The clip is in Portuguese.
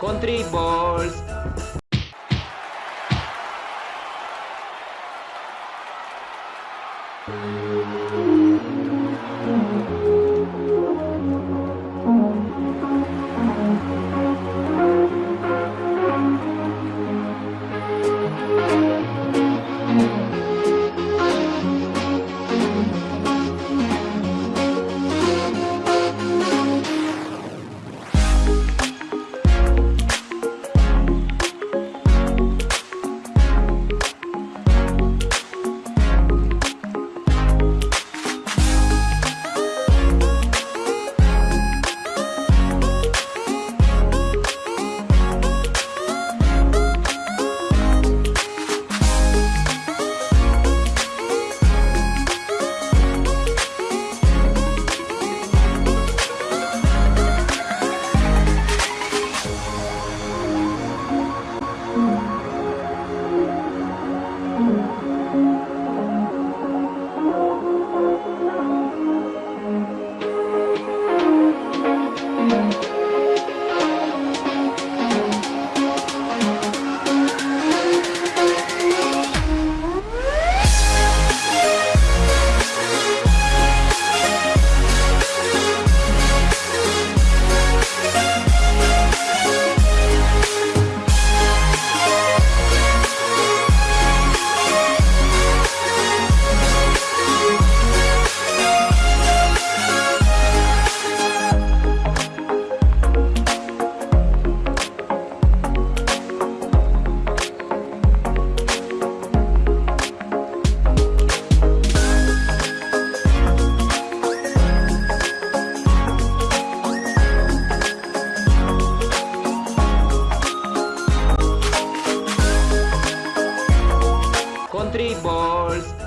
Country Balls. Country Balls.